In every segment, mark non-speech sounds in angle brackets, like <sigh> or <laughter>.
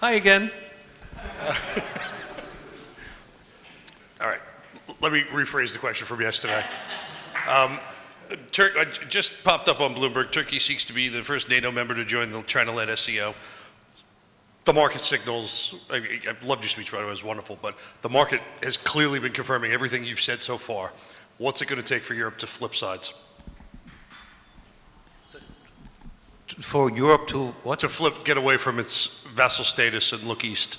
Hi again. <laughs> All right, let me rephrase the question from yesterday. Um, Tur I just popped up on Bloomberg. Turkey seeks to be the first NATO member to join the China-led SCO. The market signals, I, I loved your speech, by the way, it was wonderful, but the market has clearly been confirming everything you've said so far. What's it going to take for Europe to flip sides? For Europe to what? To flip, get away from its vassal status and look east.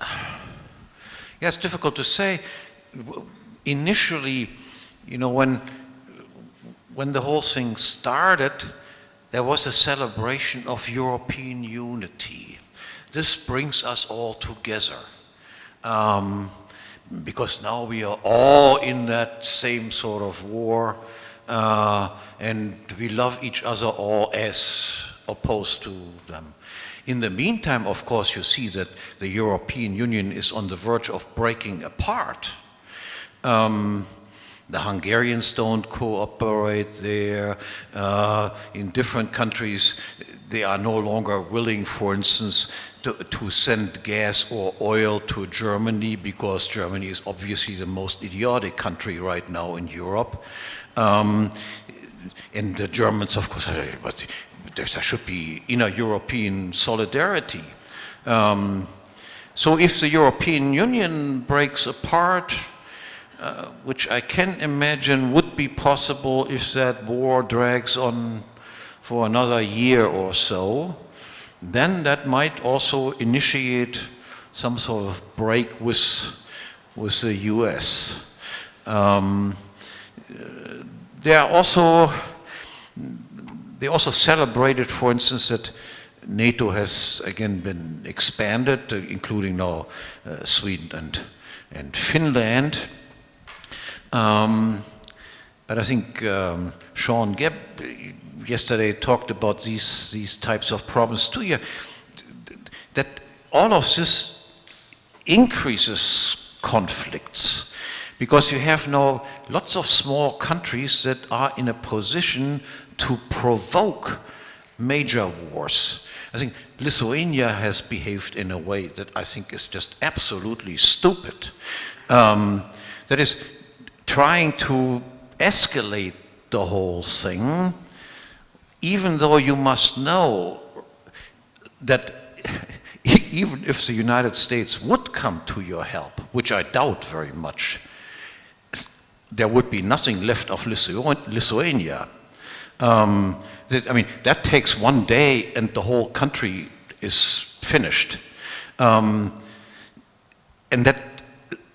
Yeah, it's difficult to say. Initially, you know, when when the whole thing started, there was a celebration of European unity. This brings us all together. Um, because now we are all in that same sort of war, uh, and we love each other or as opposed to them. In the meantime, of course, you see that the European Union is on the verge of breaking apart. Um, the Hungarians don't cooperate there. Uh, in different countries, they are no longer willing, for instance, to, to, send gas or oil to Germany because Germany is obviously the most idiotic country right now in Europe. Um, and the Germans, of course, but there should be inner European solidarity. Um, so if the European Union breaks apart, uh, which I can imagine would be possible if that war drags on for another year or so, then that might also initiate some sort of break with, with the US. Um, they are also, they also celebrated, for instance, that NATO has again been expanded, uh, including now uh, Sweden and, and Finland. Um, but I think um, Sean Gabb yesterday talked about these, these types of problems too. That all of this increases conflicts because you have now lots of small countries that are in a position to provoke major wars. I think Lithuania has behaved in a way that I think is just absolutely stupid. Um, that is, trying to escalate the whole thing, even though you must know that <laughs> even if the United States would come to your help, which I doubt very much, there would be nothing left of Lithuania. Um, that, I mean, that takes one day and the whole country is finished. Um, and that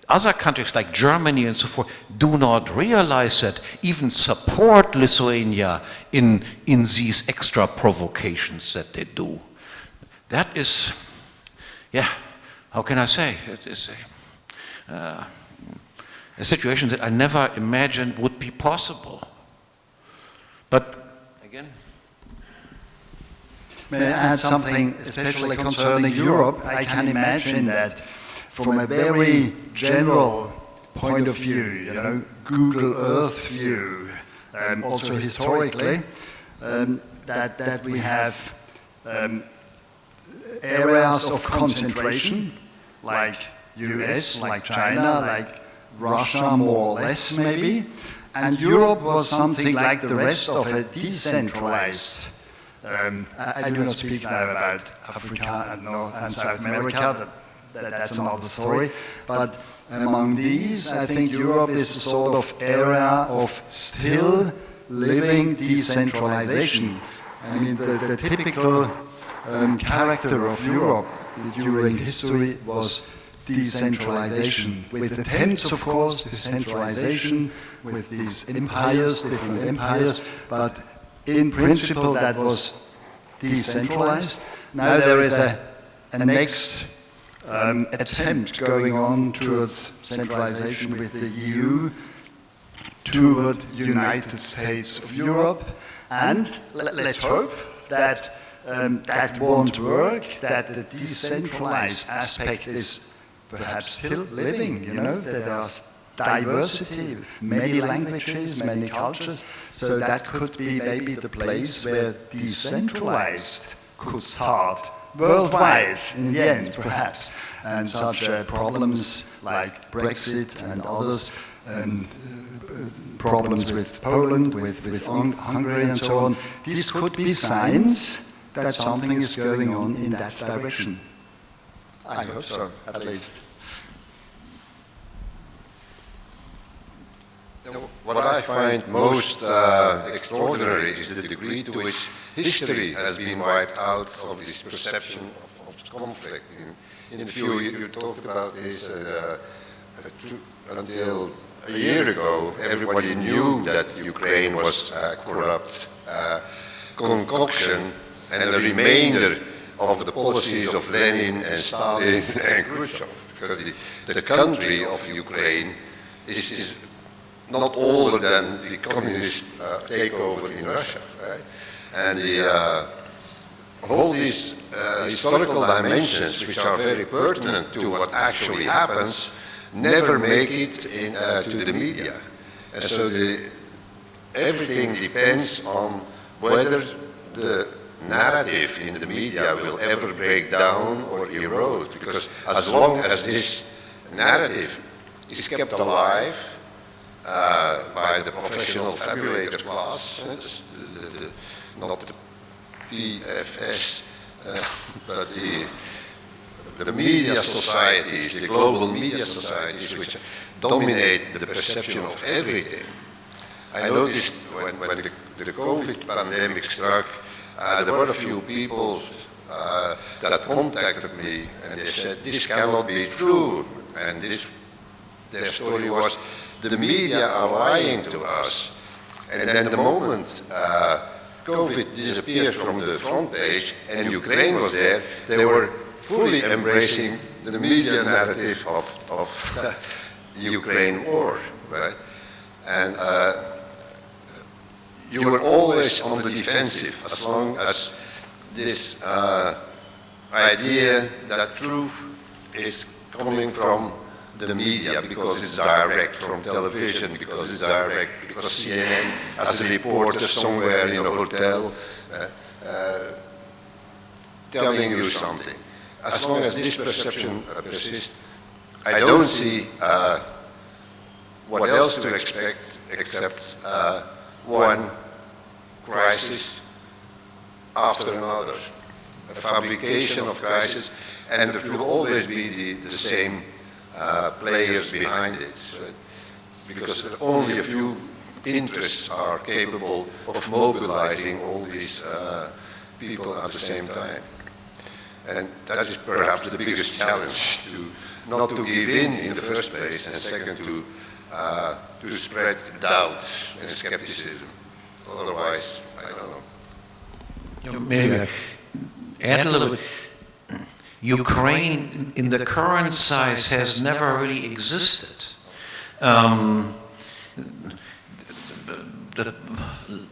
other countries like Germany and so forth do not realize that, even support Lithuania in, in these extra provocations that they do. That is, yeah, how can I say? It is a, uh, a situation that I never imagined would be possible. But again, May I add something especially concerning Europe? I can imagine that from a very general point of view, you know, Google Earth view, um, also historically, um, that, that we have um, areas of concentration, like US, like China, like Russia more or less maybe, and Europe was something like the rest of a decentralized um, I, I, do not speak now about Africa and, North and South America, that, that's another story. But among these, I think Europe is a sort of area of still living decentralization. I mean, the, the typical um, character of Europe during history was decentralization, with attempts, of course, decentralization, with these empires, different empires, but in principle that was decentralized. Now there is a, a next um, attempt going on towards centralization with the EU, toward the United States of Europe, and let's hope that um, that won't work, that the decentralized aspect is perhaps still living, you know, that there are diversity, many languages, many cultures, so that could be maybe the place where decentralized could start worldwide in the end, perhaps. And such uh, problems like Brexit and others, um, uh, problems with Poland, with, with Hungary and so on, these could be signs that something is going on in that direction. I hope so, at least. What I find most uh, extraordinary is the degree to which history has been wiped out of this perception of, of conflict. In, in the view you, you talked about this, uh, uh, tr- until a year ago, everybody knew that Ukraine was a corrupt uh, concoction and a remainder of the policies of Lenin and Stalin <laughs> and Khrushchev, because the, the country of Ukraine is, is not older than the communist uh, takeover in Russia, right? And the, uh, all these uh, historical dimensions, which are very pertinent to what actually happens, never make it in, uh, to the media. And so the, everything depends on whether the narrative in the media will ever break down or erode, because as long as this narrative is kept alive, uh, by the professional fabulator class, the, the, not the PFS, uh, <laughs> but the, the media societies, the global media societies, which dominate the perception of everything. I noticed when, when the, the COVID pandemic struck, uh, there were a few people uh, that contacted me and they said, this cannot be true. And this, their story was, the media are lying to us. And then the moment uh, COVID disappeared from the front page and Ukraine was there, they were fully embracing the media narrative of, of the <laughs> Ukraine war, right? And uh, you were always on the defensive as long as this uh, idea that truth is coming from the media because it's direct from television, because it's direct, because CNN has a reporter somewhere in a hotel uh, uh, telling you something. As long as this perception uh, persists, I don't see uh, what else to expect except uh, one crisis after another, a fabrication of crisis, and there will always be the, the same uh, players behind it, so because only a few interests are capable of mobilizing all these uh, people at the same time. And that is perhaps the biggest challenge, to not to give in in the first place, and second to, uh, to spread doubt and skepticism. Otherwise, I don't know. Maybe add a little bit. Ukraine, in the current size, has never really existed. Um, the,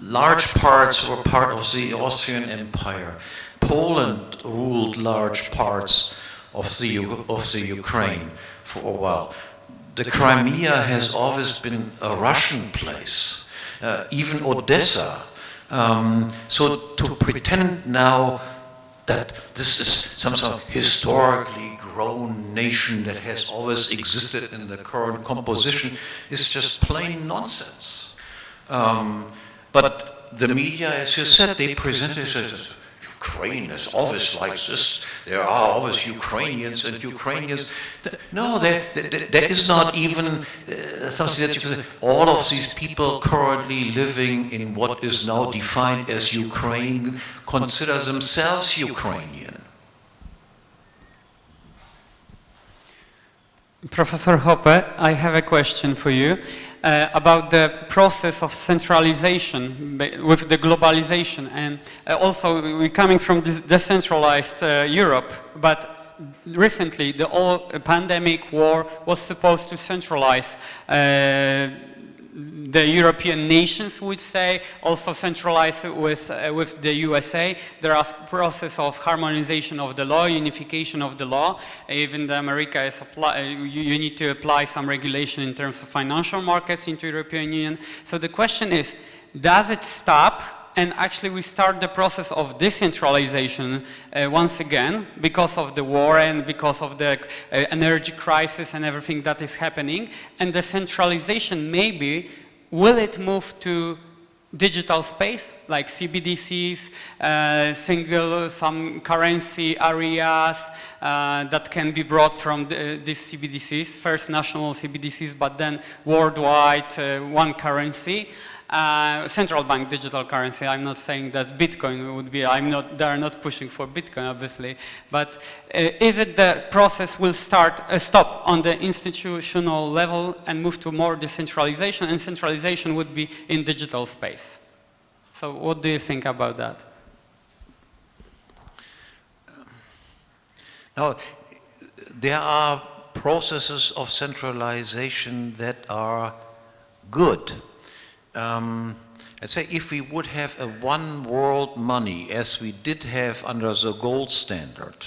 large parts were part of the Austrian Empire. Poland ruled large parts of the, of the Ukraine for a while. The Crimea has always been a Russian place, uh, even Odessa. Um, so to pretend now that this is some sort of historically grown nation that has always existed in the current composition is just plain nonsense. Um, but the media, as you said, they present it as Ukraine is always like this. There are always Ukrainians and Ukrainians. No, there, there, there is not even uh, something that you can say. All of these people currently living in what is now defined as Ukraine consider themselves Ukrainian. Professor Hoppe, I have a question for you uh, about the process of centralization with the globalization. And uh, also, we're coming from this decentralized uh, Europe, but recently the whole pandemic war was supposed to centralize uh, the European nations would say, also centralized with, uh, with the USA. There are process of harmonization of the law, unification of the law. Even the America is apply, you, you need to apply some regulation in terms of financial markets into European Union. So the question is, does it stop and actually we start the process of decentralization uh, once again because of the war and because of the uh, energy crisis and everything that is happening. And the centralization maybe, will it move to digital space like CBDCs, uh, single some currency areas uh, that can be brought from the, these CBDCs, first national CBDCs, but then worldwide uh, one currency. Uh, central bank digital currency. I'm not saying that Bitcoin would be, I'm not, they're not pushing for Bitcoin obviously, but uh, is it the process will start, uh, stop on the institutional level and move to more decentralization and centralization would be in digital space. So what do you think about that? Now, there are processes of centralization that are good. Um, let's say if we would have a one world money as we did have under the gold standard,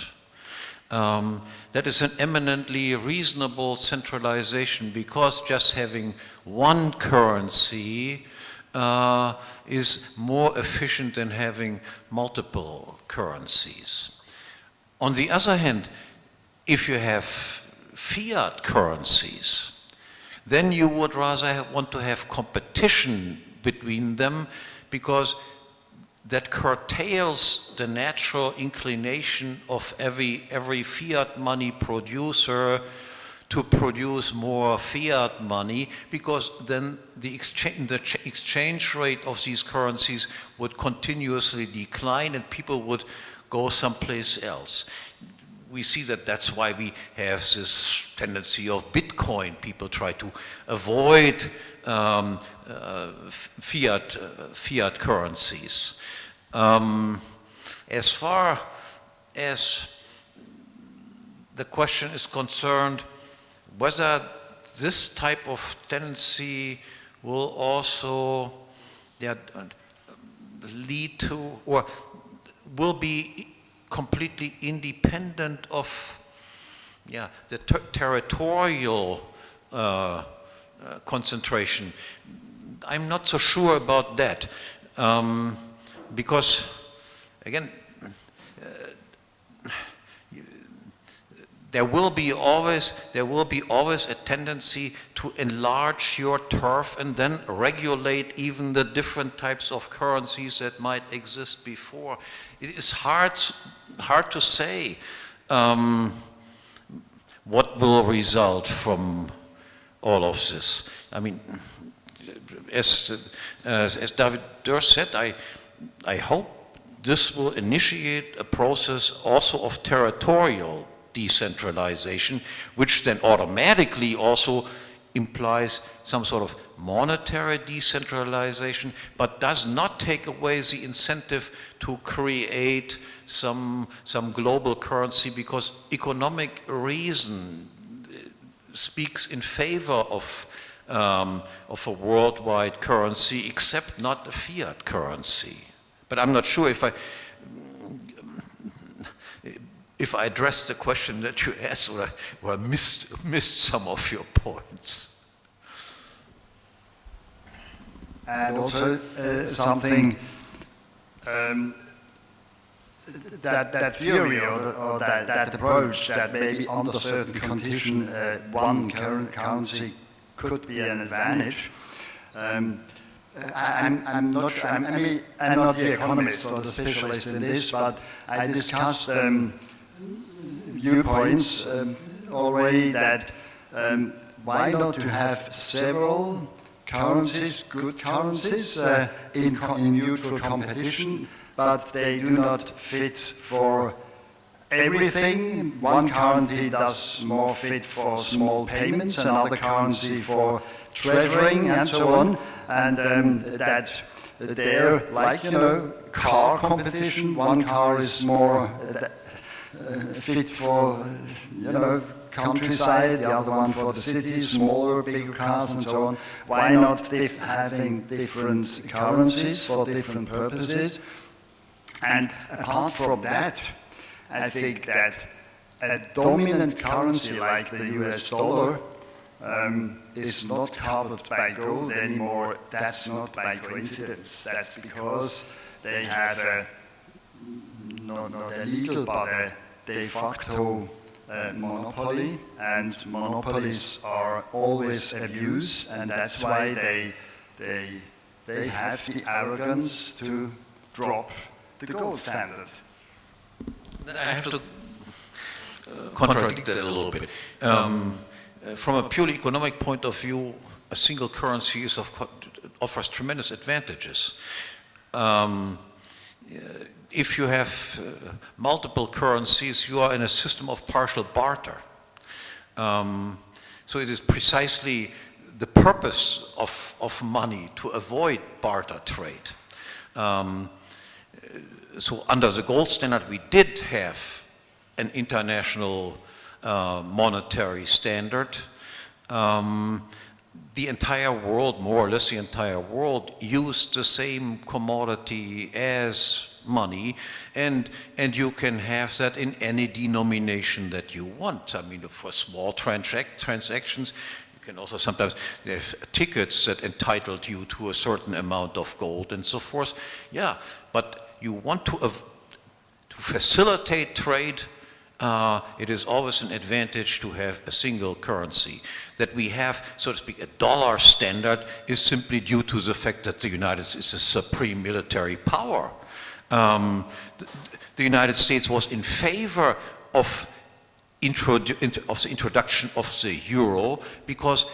um, that is an eminently reasonable centralization because just having one currency uh, is more efficient than having multiple currencies. On the other hand, if you have fiat currencies, then you would rather want to have competition between them because that curtails the natural inclination of every, every fiat money producer to produce more fiat money because then the exchange, the exchange rate of these currencies would continuously decline and people would go someplace else. We see that that's why we have this tendency of Bitcoin. People try to avoid um, uh, fiat, uh, fiat currencies. Um, as far as the question is concerned, whether this type of tendency will also yeah, lead to or will be completely independent of yeah, the ter territorial uh, uh, concentration. I'm not so sure about that um, because, again, there will be always there will be always a tendency to enlarge your turf and then regulate even the different types of currencies that might exist before. It is hard hard to say um, what will result from all of this. I mean, as uh, as David Dürr said, I I hope this will initiate a process also of territorial decentralization, which then automatically also implies some sort of monetary decentralization, but does not take away the incentive to create some, some global currency because economic reason speaks in favor of, um, of a worldwide currency, except not a fiat currency. But I'm not sure if I, if I addressed the question that you asked or I, or I missed, missed some of your points. And also uh, something um, that, that theory or, the, or that, that approach that maybe under certain condition uh, one currency could be an advantage. Um, I, am I'm not sure, I'm, I mean, I'm not the economist or the specialist in this, but I discussed um, viewpoints um, already that um, why not to have several currencies, good currencies, uh, in, in neutral competition, but they do not fit for everything. One currency does more fit for small payments, another currency for treasuring and so on, and um, that there, like, you know, car competition, one car is more uh, fit for, you know, countryside, the other one for the city, smaller, bigger cars and so on. Why not dif having different currencies for different purposes? And apart from that, I think that a dominant currency like the US dollar um, is not covered by gold anymore, that's not by coincidence. That's because they have a, not, not a legal, but a de facto uh, monopoly, and monopolies are always abused, and that's why they, they, they have the arrogance to drop the gold standard. I have to uh, contradict that a little bit. Um, uh, from a purely economic point of view, a single currency of, offers tremendous advantages. Um, if you have uh, multiple currencies, you are in a system of partial barter. Um, so it is precisely the purpose of, of money to avoid barter trade. Um, so under the gold standard, we did have an international uh, monetary standard. Um, the entire world, more or less the entire world, used the same commodity as money, and, and you can have that in any denomination that you want. I mean, for small transac transactions, you can also sometimes have tickets that entitled you to a certain amount of gold and so forth. Yeah, but you want to, to facilitate trade, uh, it is always an advantage to have a single currency. That we have, so to speak, a dollar standard is simply due to the fact that the United States is a supreme military power. Um, the, United States was in favor of, of the introduction of the euro because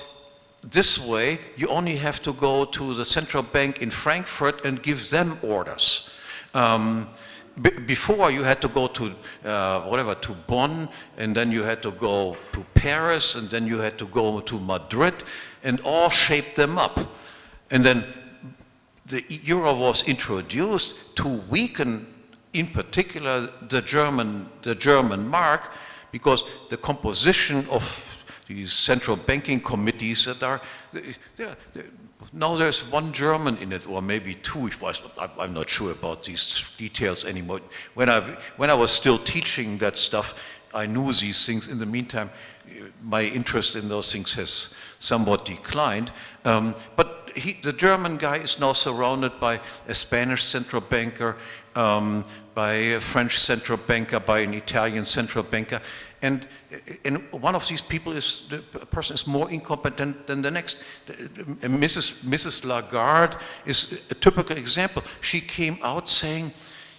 this way you only have to go to the central bank in Frankfurt and give them orders. Um, before you had to go to uh, whatever to Bonn and then you had to go to Paris and then you had to go to Madrid and all shape them up and then the euro was introduced to weaken in particular the German the German mark because the composition of these central banking committees that are they're, they're, now there's one German in it, or maybe two. I'm not sure about these details anymore. When I, when I was still teaching that stuff, I knew these things. In the meantime, my interest in those things has somewhat declined. Um, but he, the German guy is now surrounded by a Spanish central banker, um, by a French central banker, by an Italian central banker. And, and one of these people is, the person is more incompetent than the next. Mrs. Mrs. Lagarde is a typical example. She came out saying,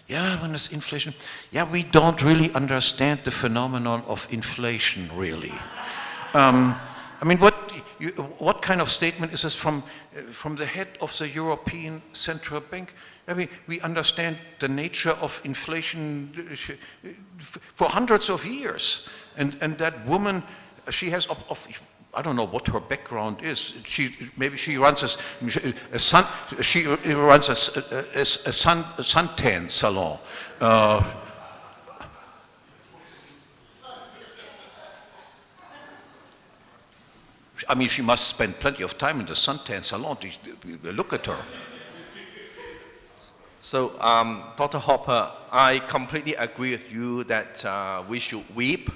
yeah, when there's inflation, yeah, we don't really understand the phenomenon of inflation, really. Um, I mean, what, you, what kind of statement is this from, from the head of the European Central Bank? I mean, we understand the nature of inflation uh, for hundreds of years. And, and that woman, she has, of, of, I don't know what her background is. She, maybe she runs a, a sun, she runs a, a, a sun, a suntan salon. Uh, I mean, she must spend plenty of time in the suntan salon to look at her. So, um, Dr. Hoppe, I completely agree with you that uh, we should weep.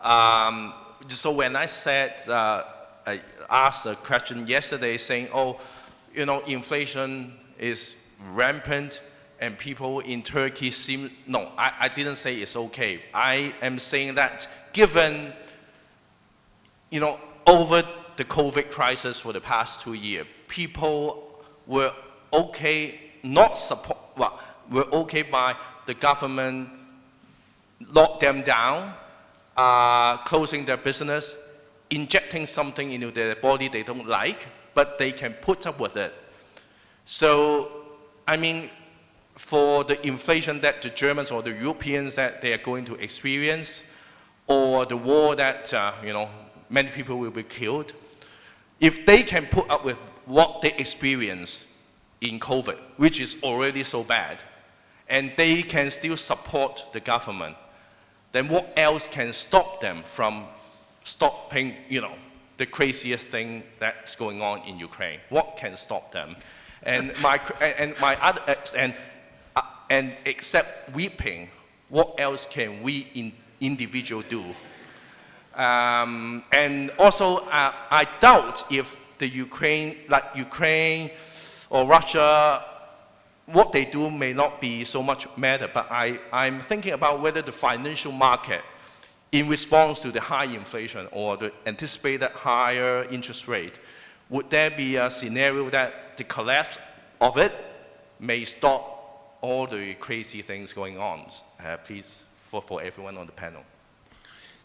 Um, so when I said, uh, I asked a question yesterday saying, oh, you know, inflation is rampant and people in Turkey seem, no, I, I didn't say it's okay. I am saying that given, you know, over the COVID crisis for the past two years, people were okay not support, well, were okay by the government lock them down, uh, closing their business, injecting something into their body they don't like, but they can put up with it. So, I mean, for the inflation that the Germans or the Europeans that they are going to experience, or the war that, uh, you know, many people will be killed, if they can put up with what they experience in COVID, which is already so bad, and they can still support the government, then what else can stop them from stopping, you know, the craziest thing that's going on in Ukraine? What can stop them? And my, and my other, and, uh, and except weeping, what else can we in, individual do? Um, and also, uh, I doubt if the Ukraine, like Ukraine or Russia, what they do may not be so much matter, but I, I'm thinking about whether the financial market, in response to the high inflation or the anticipated higher interest rate, would there be a scenario that the collapse of it may stop all the crazy things going on? Uh, please, for, for everyone on the panel.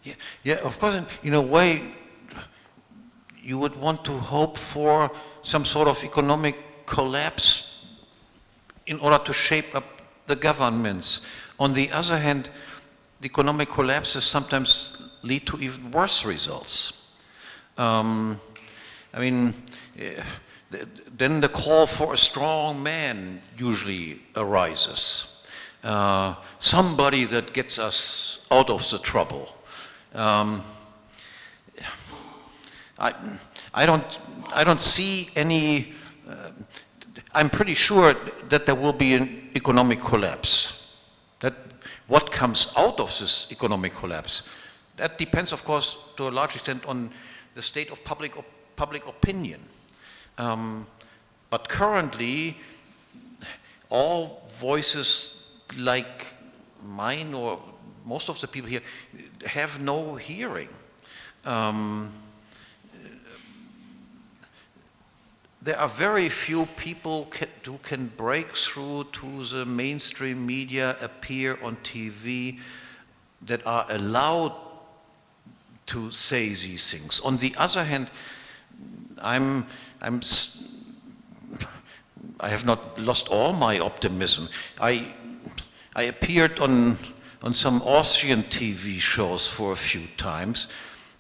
Yeah, yeah, of course, in, in a way, you would want to hope for some sort of economic collapse in order to shape up the governments. On the other hand, the economic collapses sometimes lead to even worse results. Um, I mean, eh, th then the call for a strong man usually arises. Uh, somebody that gets us out of the trouble. Um, I, I, don't, I don't see any, uh, I'm pretty sure that there will be an economic collapse. That what comes out of this economic collapse, that depends, of course, to a large extent on the state of public, op public opinion. Um, but currently, all voices like mine or most of the people here have no hearing. Um, there are very few people who can break through to the mainstream media, appear on TV, that are allowed to say these things. On the other hand, I'm, I'm, I have not lost all my optimism. I, I appeared on, on some Austrian TV shows for a few times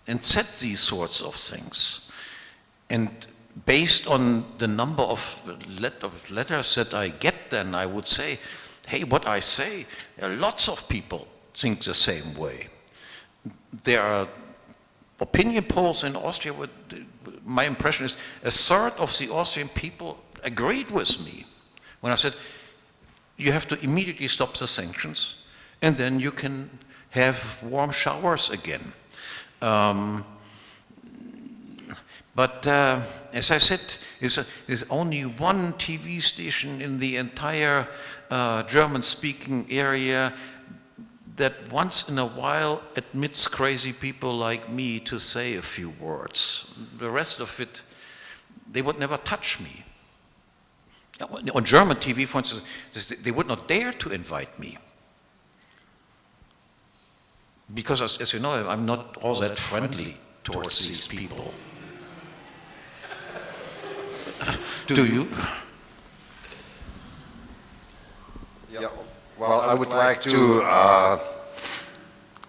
and said these sorts of things. And based on the number of, letters that I get then, I would say, hey, what I say, uh, lots of people think the same way. There are opinion polls in Austria, my impression is a third of the Austrian people agreed with me when I said, you have to immediately stop the sanctions and then you can have warm showers again. Um, but uh, as I said, there's, only one TV station in the entire uh, German-speaking area that once in a while admits crazy people like me to say a few words. The rest of it, they would never touch me. On German TV, for instance, they would not dare to invite me. Because, as, as you know, I'm not all that friendly towards these people. <laughs> Do you? Yeah, well, I would like to uh,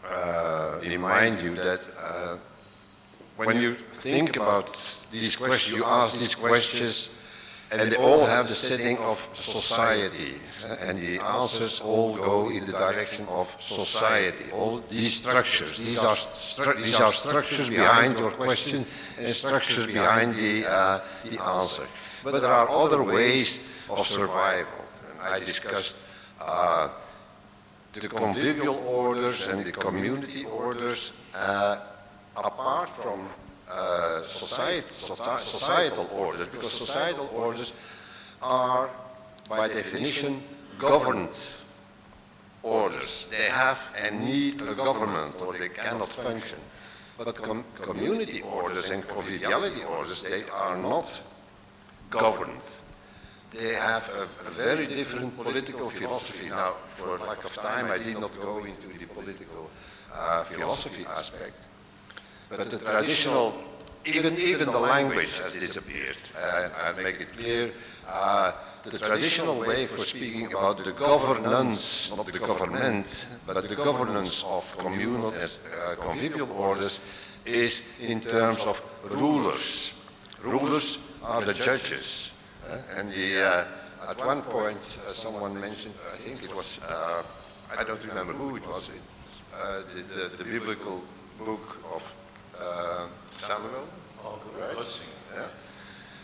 uh, remind you that uh, when you think about these questions, you ask these questions and they all have the setting of society and the answers all go in the direction of society. All these structures these are stru these are structures behind your question and structures behind the uh, the answer. But there are other ways of survival. And i discussed uh, the convivial orders and the community orders uh, apart from uh, society, societal orders, because societal orders are, by definition, governed orders. They have and need a government, or they cannot function. But com community orders and conviviality orders, they are not governed. They have a, a, very different political philosophy. Now, for lack of time, I did not go into the political uh, philosophy aspect. But the traditional, even, even the language has disappeared. Uh, I'll make it clear. Uh, the traditional way for speaking about the governance, not the government, but the governance of communal, uh, convivial orders is in terms of rulers. Rulers are the judges. Uh, and the, uh, at one point, uh, someone mentioned, I think it was, uh, I don't remember who it was, it, uh, the, the, the biblical book of uh, Samuel. Oh, right? Yeah.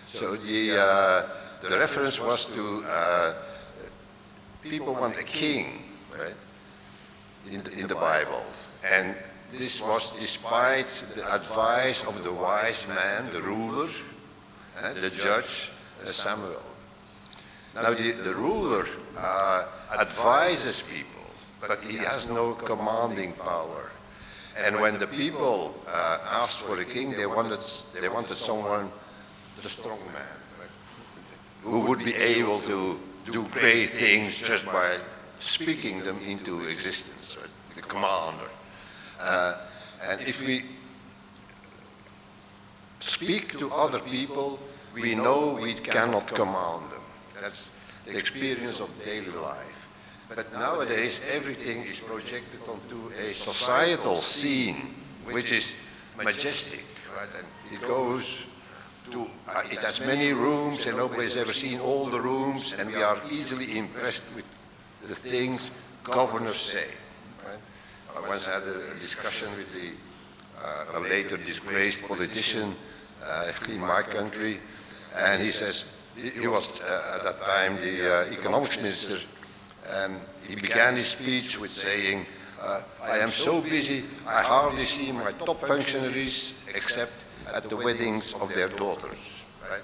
So the, uh, the reference was to uh, people want a king, right, in the, in the Bible. And this was despite the advice of the wise man, the ruler, uh, the judge, uh, Samuel. Now, the, the ruler uh, advises people, but he has no commanding power. And when the people uh, asked for a king, they wanted, they wanted someone, the strong man, who would be able to do great things just by speaking them into existence, right? the commander. Uh, and if we speak to other people, we know we cannot command them. That's the experience of daily life. But nowadays, everything is projected onto a societal scene, which is majestic, right? And it goes to, uh, it has many rooms, and nobody has ever seen all the rooms, and we are easily impressed with the things governors say. Right? I once had a, discussion with the, uh, a later disgraced politician uh, in my country, and he says, he was uh, at that time the uh, economics minister, and he began his speech with saying, uh, I am so busy, I hardly see my top functionaries except at the weddings of their daughters. Right?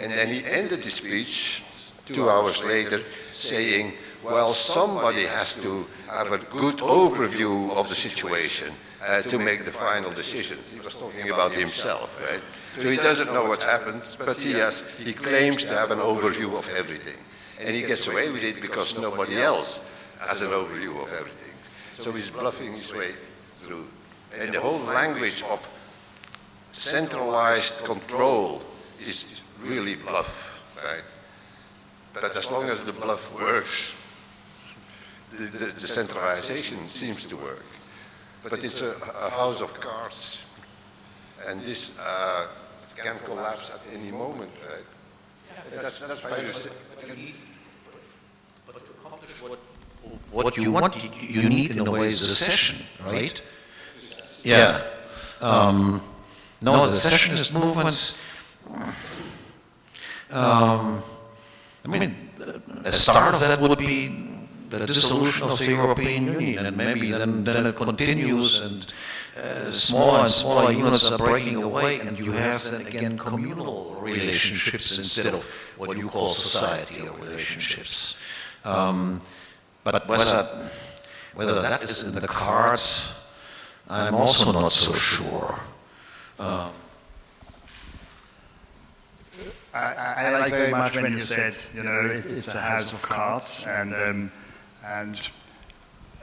And then he ended the speech two hours later saying, well, somebody has to have a good overview of the situation uh, to make the final decision. He was talking about himself, right? So he doesn't know what's happened, but he, has, he claims to have an overview of everything. And he gets away with it because nobody else has an overview of everything. So he's bluffing his way through. And the whole language of centralized control is really bluff, right? But as long as the bluff works, the, the, the centralization seems to work. But it's a, a house of cards, and this uh, can collapse at any moment, right? That's, that's why you say, But to accomplish what, what you want, you- you need in a way is a session, right? Yeah. Um, no, the secessionist movements, um, I mean, a start of that would be the dissolution of the European Union, and maybe then, then it continues, and uh, smaller and smaller units are breaking away, and you have then again communal relationships instead of what you call societal relationships. Um, but whether, whether that is in the cards, I'm also not so sure. Um, I, I I like very much when you said, you know, it, it's a house of cards, and um, and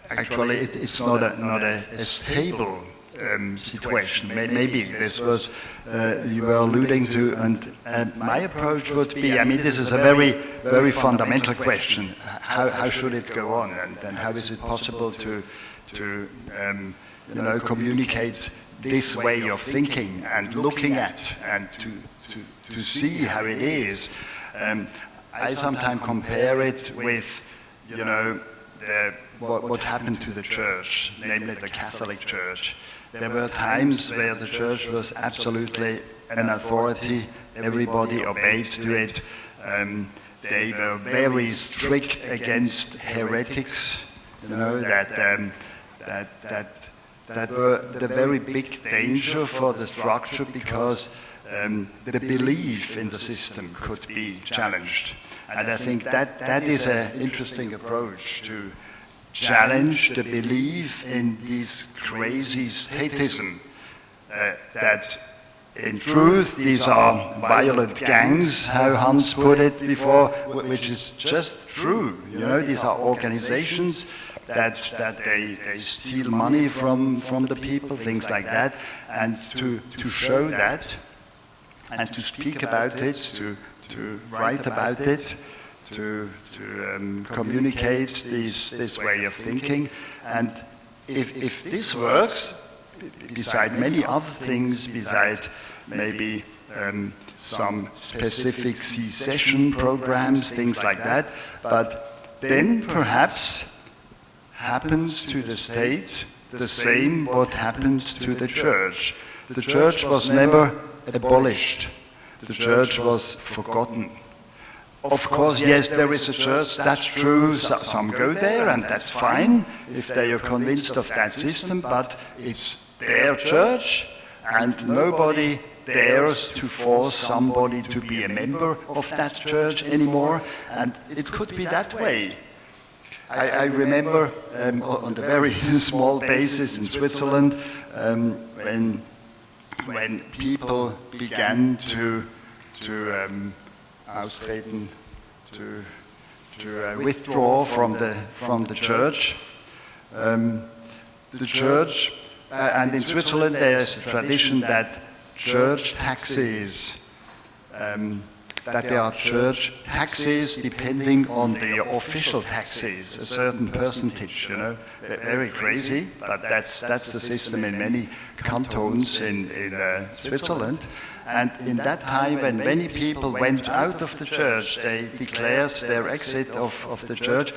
actually it, it's not a not a, a stable um, situation. May- Maybe this was uh, you were alluding to, and, and my approach would be, I mean, this is a very very fundamental question. How how should it go on, and, and how is it possible to to um, you know communicate this way of thinking and looking at and to to, to see how it is. Um, I sometimes compare it with, you know, the, what, what happened to the church, namely the Catholic Church. There were times where the church was absolutely an authority, everybody obeyed to it. Um, they were very strict against heretics, you know, that, um, that, that, that were the very big danger for the structure because um, the belief in the system could be challenged. And I think that, that is an interesting approach to challenge the belief in this crazy statism uh, that in truth these are violent gangs, how Hans put it before, which is just true. You know, these are organizations that, that they, they steal money from, from the people, things like that, and to, to show that and to speak about it, to, to write about it, to, to um, communicate this, this way of thinking. And if, if this works, beside many other things, beside maybe um, some specific secession programs, things like that, but then perhaps happens to the state the same what happened to the church. The church was never abolished. The church was forgotten. Of course, yes, there is a church, that's true. Some go there, and that's fine if they are convinced of that system, but it's their church, and nobody dares to force somebody to be a member of that church anymore, and it could be that way. I, I remember um, on the very <laughs> small basis in Switzerland um, when, when people began to, to um, austreten, to, to uh, withdraw from the, from the church. Um, the church, uh, and in Switzerland there's a tradition that church taxes um, that there are church taxes depending on the official taxes, a certain percentage, you know. Ve- Very crazy, but that's, that's the system in many cantons in, in uh, Switzerland. And in that time, when many people went out of the church, they declared their exit of, of the church.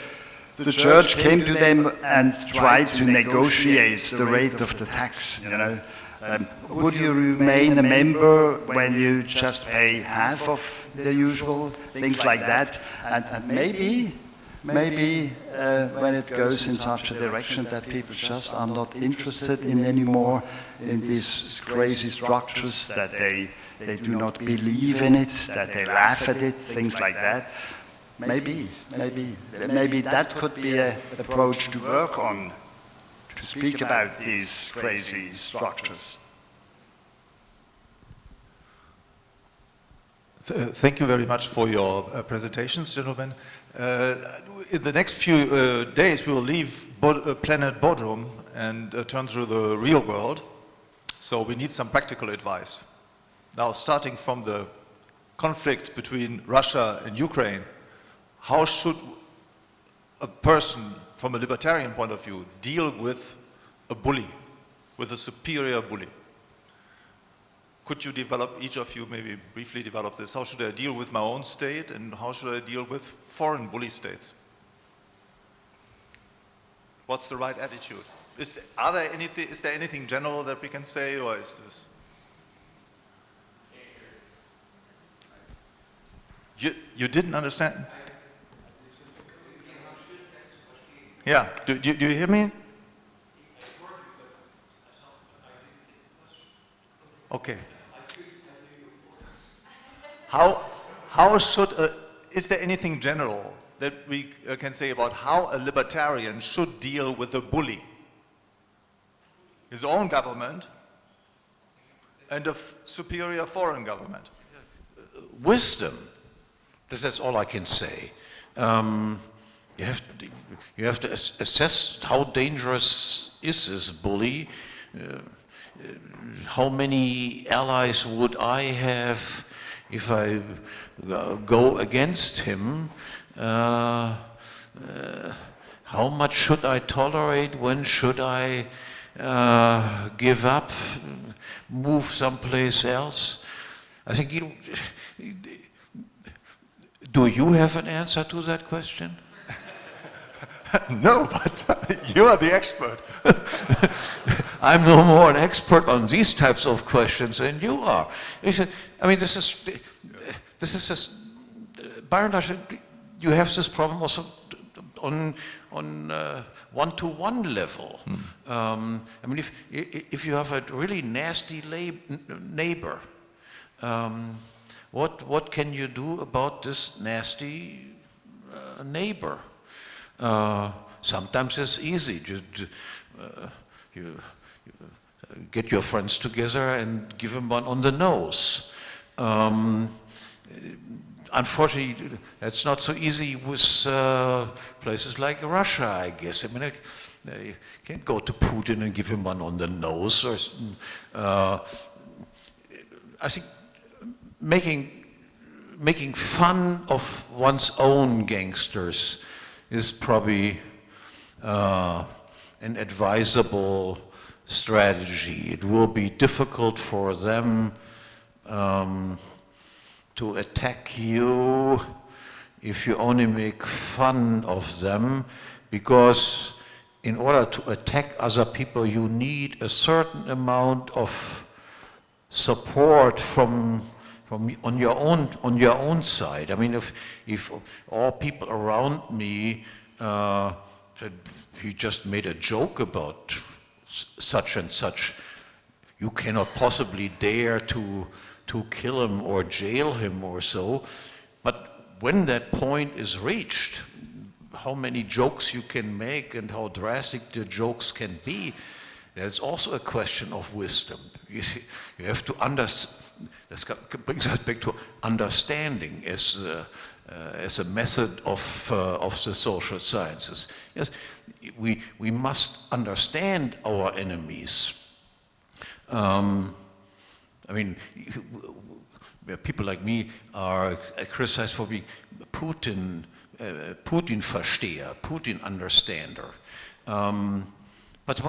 The church came to them and tried to negotiate the rate of the tax, you know. Um, would you remain a member when you just pay half of the usual things like that? And, and maybe, maybe uh, when it goes in such a direction that people just are not interested in anymore in these crazy structures, that they, they do not believe in it, that they laugh at it, things like that. Maybe, maybe, maybe that could be an approach to work on to speak about these crazy structures. Th- Thank you very much for your uh, presentations, gentlemen. Uh, In the next few uh, days, we will leave uh, planet Bodrum and uh, turn to the real world. So we need some practical advice. Now, starting from the conflict between Russia and Ukraine, how should a person, from a libertarian point of view, deal with a bully, with a superior bully? Could you develop, each of you maybe briefly develop this? How should I deal with my own state and how should I deal with foreign bully states? What's the right attitude? Is, are there anything, is there anything general that we can say or is this? You, you didn't understand? Yeah, do, do, do you hear me? Okay. How, how should, a, is there anything general that we uh, can say about how a libertarian should deal with a bully? His own government and a superior foreign government. wisdom. This is all I can say. Um, you have to, you have to ass- assess how dangerous is this bully. Uh, uh, how many allies would I have if I go against him? Uh, uh, how much should I tolerate? When should I uh, give up, move someplace else? I think you. Do you have an answer to that question? <laughs> no, but <laughs> you are the expert. <laughs> I'm no more an expert on these types of questions than you are. You said- I mean, this is, this is just, by and large, you have this problem also on, on uh, one-to-one level. Um, I mean, if, if you have a really nasty lab, neighbor, um, what, what can you do about this nasty uh, neighbor? Uh, sometimes it's easy. Just, uh, you, you get your friends together and give them one on the nose. Um, unfortunately, that's not so easy with uh, places like Russia, I guess. I mean, I, I can't go to Putin and give him one on the nose. Or, uh, I think making making fun of one's own gangsters is probably uh, an advisable strategy. It will be difficult for them um, to attack you if you only make fun of them, because in order to attack other people, you need a certain amount of support from from on your own on your own side. I mean, if if all people around me uh, said he just made a joke about such and such, you cannot possibly dare to to kill him or jail him or so. But when that point is reached, how many jokes you can make and how drastic the jokes can be, that's also a question of wisdom. <laughs> You, see, you have to understand. This brings us back to understanding as, uh, uh, as a method of, uh, of the social sciences. Yes, we, we must understand our enemies. Um, I mean, people like me are criticized for being Putin, uh, Putin-Versteher, Putin-Understander. Um, but,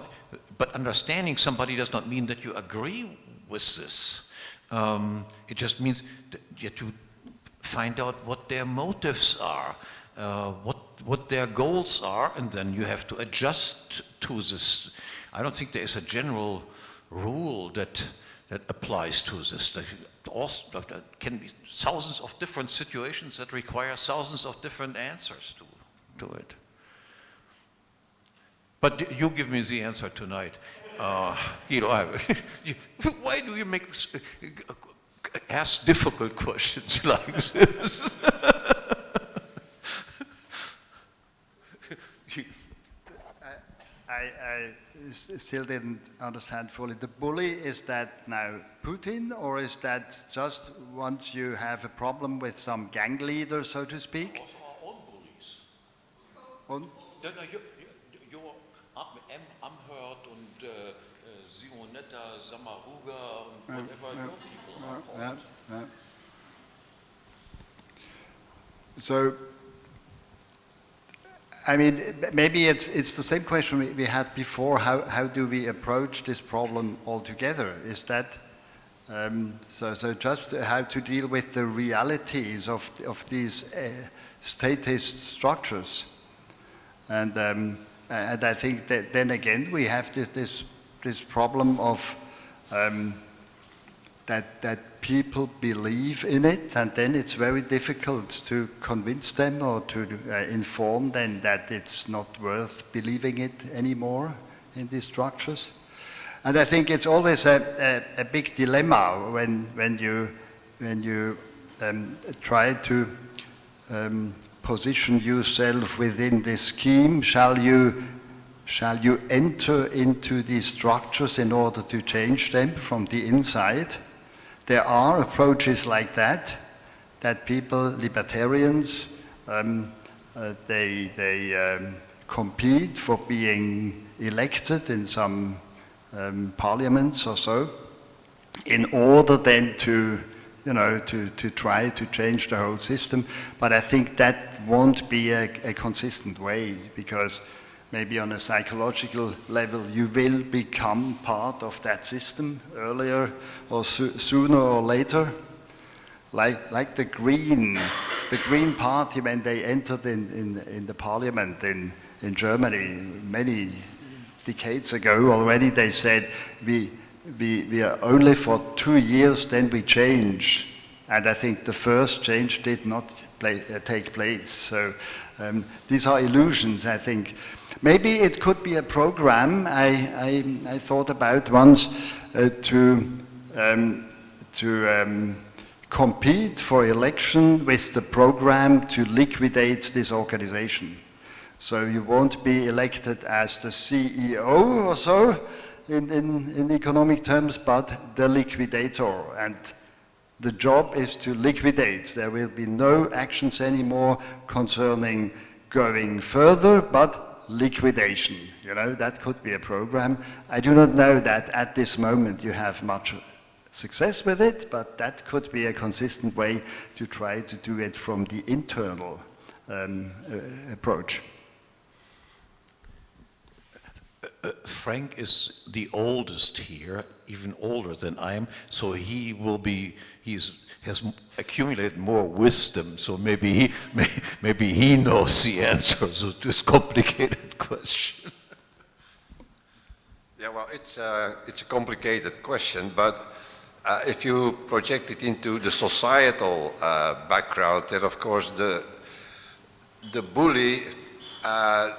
but understanding somebody does not mean that you agree with this. Um, it just means that you have to find out what their motives are, uh, what, what their goals are, and then you have to adjust to this. I don't think there is a general rule that, that applies to this. There can be thousands of different situations that require thousands of different answers to, to it. But you give me the answer tonight. Uh, you know, I, <laughs> you, why do you make s- ask difficult questions <laughs> like this? <laughs> I, I, I s- still didn't understand fully. The bully, is that now Putin, or is that just once you have a problem with some gang leader, so to speak? Also our own bullies. On- No, no, you, you, you're Am, M. Amherd Simonetta Sommaruga und whatever your people are called. Yeah, yeah. So, I mean, maybe it's, it's the same question we- we had before. How, how do we approach this problem altogether? Is that, um, so, so just how to deal with the realities of, of these uh, statist structures? And, um, and I think that then again, we have this, this, this problem of um, that, that people believe in it, and then it's very difficult to convince them or to uh, inform them that it's not worth believing it anymore in these structures. And I think it's always a, a, a big dilemma when, when you, when you um, try to um, position yourself within this scheme. Shall you, shall you enter into these structures in order to change them from the inside? There are approaches like that, that people, libertarians, um, uh, they, they um, compete for being elected in some um, parliaments or so, in order then to, you know, to, to try to change the whole system. But I think that won't be a, a consistent way because maybe on a psychological level you will become part of that system earlier or so, sooner or later. Like, like the Green, the Green Party when they entered in, in, in the parliament in, in Germany many decades ago already, they said we, we, we are only for two years, then we change. And I think the first change did not play, uh, take place. So um, these are illusions, I think. Maybe it could be a program I, I, I thought about once uh, to, um, to um, compete for election with the program to liquidate this organization. So you won't be elected as the CEO or so in, in, in economic terms, but the liquidator. And the job is to liquidate. There will be no actions anymore concerning going further, but liquidation. You know, that could be a program. I do not know that at this moment you have much success with it, but that could be a consistent way to try to do it from the internal um, uh, approach. Frank is the oldest here, even older than I am, so he will be, he's, has accumulated more wisdom, so maybe he, may, maybe he knows the answer to this complicated <laughs> question. Yeah, well, it's, uh, it's a complicated question, but uh, if you project it into the societal uh, background, then of course the, the bully, uh,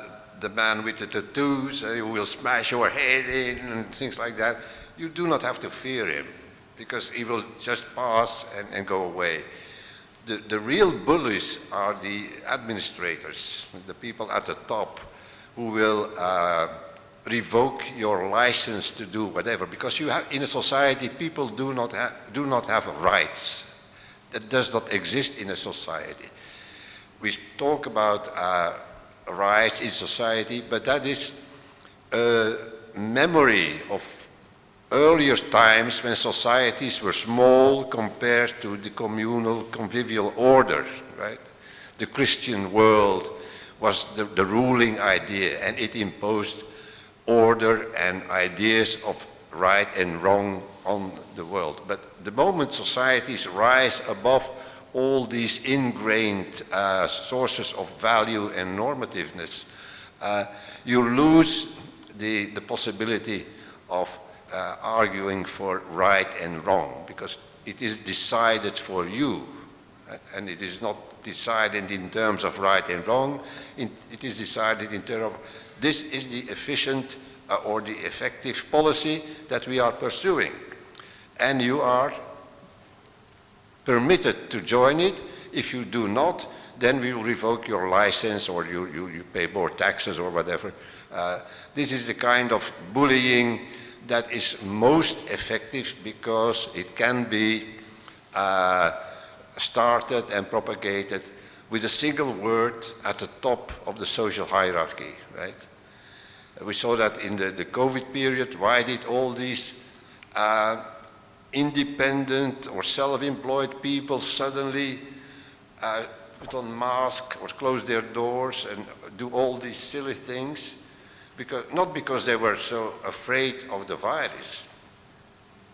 the man with the tattoos uh, who will smash your head in and things like that, you do not have to fear him because he will just pass and, and go away. The, the real bullies are the administrators, the people at the top who will uh, revoke your license to do whatever because you have in a society people do not have do not have rights. That does not exist in a society. We talk about uh, rights in society but that is a memory of earlier times when societies were small compared to the communal convivial order right the christian world was the, the ruling idea and it imposed order and ideas of right and wrong on the world. But the moment societies rise above all these ingrained uh, sources of value and normativeness, uh, you lose the, the possibility of uh, arguing for right and wrong because it is decided for you and it is not decided in terms of right and wrong, it is decided in terms of this is the efficient uh, or the effective policy that we are pursuing. And you are permitted to join it. If you do not, then we will revoke your license or you, you, you pay more taxes or whatever. Uh, this is the kind of bullying that is most effective because it can be uh, started and propagated with a single word at the top of the social hierarchy, right? We saw that in the, the COVID period. Why did all these uh, independent or self-employed people suddenly uh, put on masks or close their doors and do all these silly things? Because, not because they were so afraid of the virus,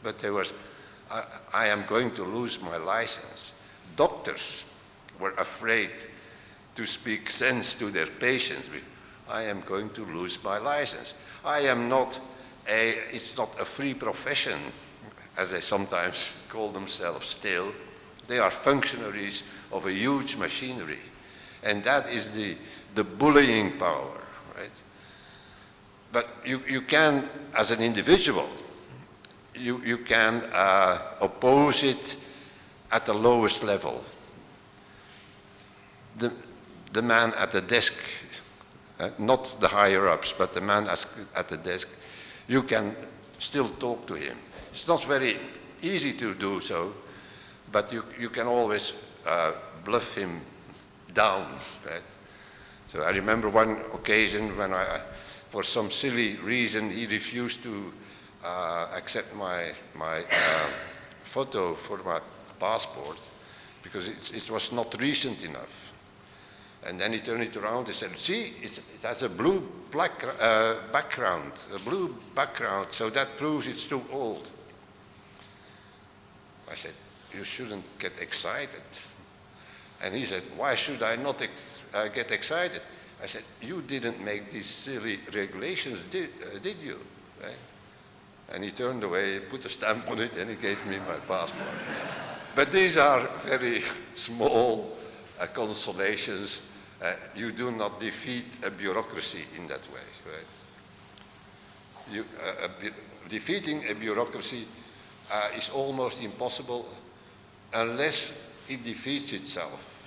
but they were, I, I am going to lose my license. Doctors were afraid to speak sense to their patients I am going to lose my license. I am not a, it's not a free profession, as they sometimes call themselves still. They are functionaries of a huge machinery. And that is the, the bullying power, right? But you, you can, as an individual, you, you can uh, oppose it at the lowest level. The, the man at the desk uh, not the higher-ups, but the man at the desk, you can still talk to him. It's not very easy to do so, but you, you can always uh, bluff him down. Right? So I remember one occasion when I, for some silly reason, he refused to uh, accept my, my uh, photo for my passport because it, it was not recent enough. And then he turned it around and said, see, it has a blue black, uh, background, a blue background, so that proves it's too old. I said, you shouldn't get excited. And he said, why should I not ex uh, get excited? I said, you didn't make these silly regulations, did, uh, did you? Right? And he turned away, put a stamp on it, and he gave me my passport. but these are very <laughs> small uh, consolations uh, you do not defeat a bureaucracy in that way, right? You, uh, a defeating a bureaucracy uh, is almost impossible unless it defeats itself,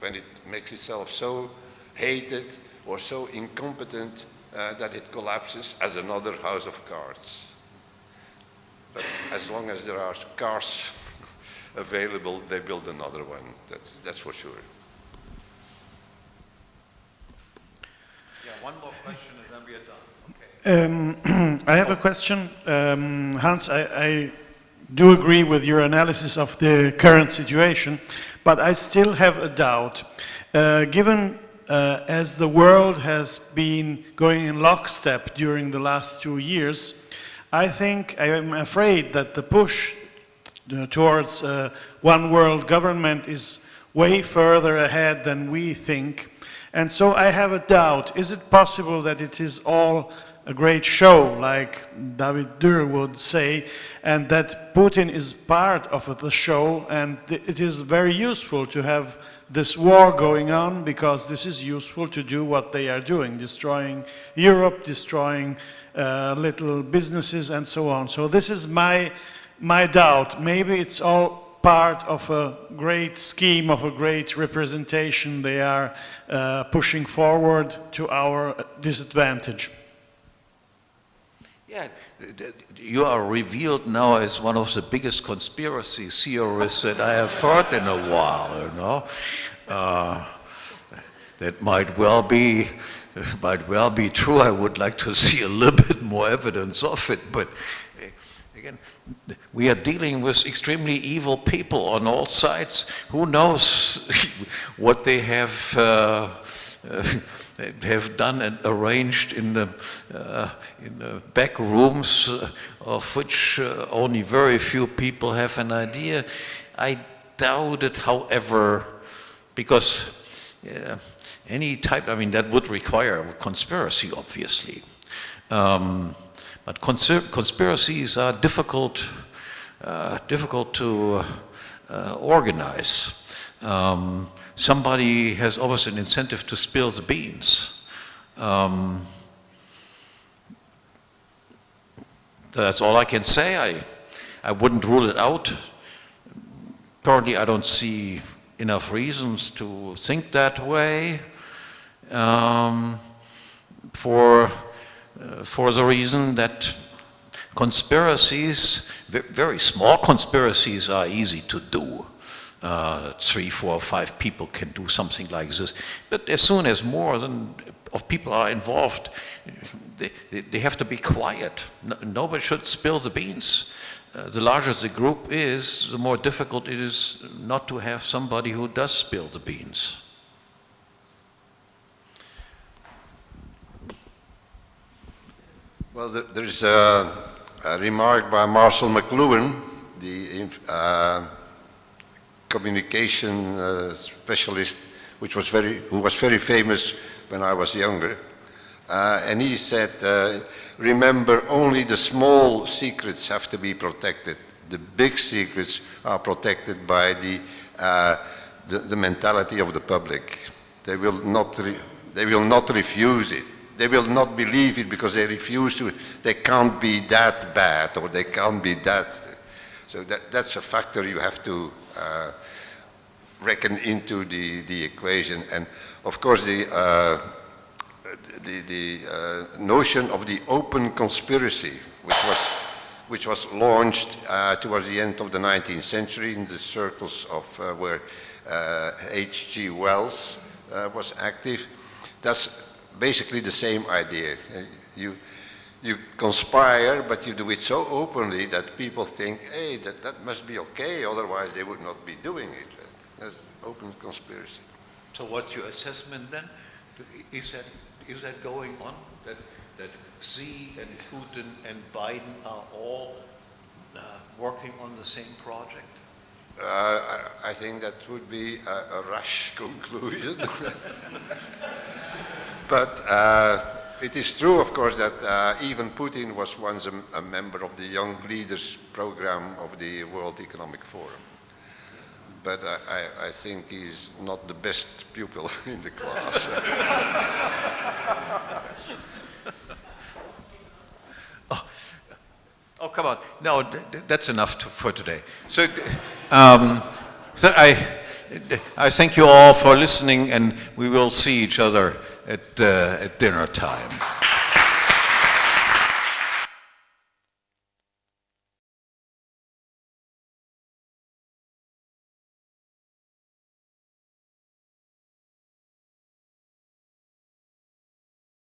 when it makes itself so hated or so incompetent uh, that it collapses as another house of cards. But as long as there are cars <laughs> available, they build another one, that's, that's for sure. Yeah, one more question and then we are done. Um, <clears throat> I have a question. Um, Hans, I, I, do agree with your analysis of the current situation, but I still have a doubt. Uh, given uh, as the world has been going in lockstep during the last two years, I think, I am afraid that the push uh, towards uh, one world government is way further ahead than we think. And so I have a doubt. Is it possible that it is all a great show, like David Dürr would say, and that Putin is part of the show, and it is very useful to have this war going on because this is useful to do what they are doing, destroying Europe, destroying uh, little businesses, and so on. So this is my my doubt. Maybe it's all part of a great scheme, of a great representation they are uh, pushing forward to our disadvantage. Yeah, you are revealed now as one of the biggest conspiracy theorists that I have heard in a while, you know. Uh, that might well be might well be true. I would like to see a little bit more evidence of it, but eh, again, we are dealing with extremely evil people on all sides. Who knows <laughs> what they have uh, uh, have done and arranged in the uh, in the back rooms, uh, of which uh, only very few people have an idea. I doubt it, however, because uh, any type, I mean, that would require a conspiracy, obviously. Um, but conspiracies are difficult, uh, difficult to uh, organize. Um, somebody has always an incentive to spill the beans. Um, that's all I can say. I, I wouldn't rule it out. Currently, I don't see enough reasons to think that way. Um, for, uh, for the reason that conspiracies, very small conspiracies, are easy to do. Uh, three, four, five people can do something like this. But as soon as more than of people are involved, they, they- have to be quiet. No, nobody should spill the beans. Uh, the larger the group is, the more difficult it is not to have somebody who does spill the beans. Well, there, there's a, a remark by Marshall McLuhan, the uh, communication uh, specialist, which was very, who was very famous when I was younger. Uh, and he said, uh, remember, only the small secrets have to be protected. The big secrets are protected by the, uh, the, the mentality of the public. They will not, they will not refuse it. They will not believe it because they refuse to. They can't be that bad or they can't be that. So that, that's a factor you have to uh, reckon into the, the equation. And of course, the, uh, the, the uh, notion of the open conspiracy, which was, which was launched uh, towards the end of the 19th century in the circles of uh, where H.G. Wells uh, was active, that's basically the same idea. Uh, You, you conspire, but you do it so openly that people think, hey, that, that must be okay, otherwise they would not be doing it. That's open conspiracy. So what's your assessment then? Is that, is that going on? That, that Xi and Putin and Biden are all uh, working on the same project? Uh, I, I think that would be a, a rash <laughs> conclusion. <laughs> but uh, it is true, of course, that uh, even Putin was once a, a, member of the Young Leaders Program of the World Economic Forum. But I, I think he's not the best pupil <laughs> in the class. <laughs> oh. oh, come on. No, that's enough to, for today. So, um, so I, I thank you all for listening, and we will see each other at, uh, at dinner time.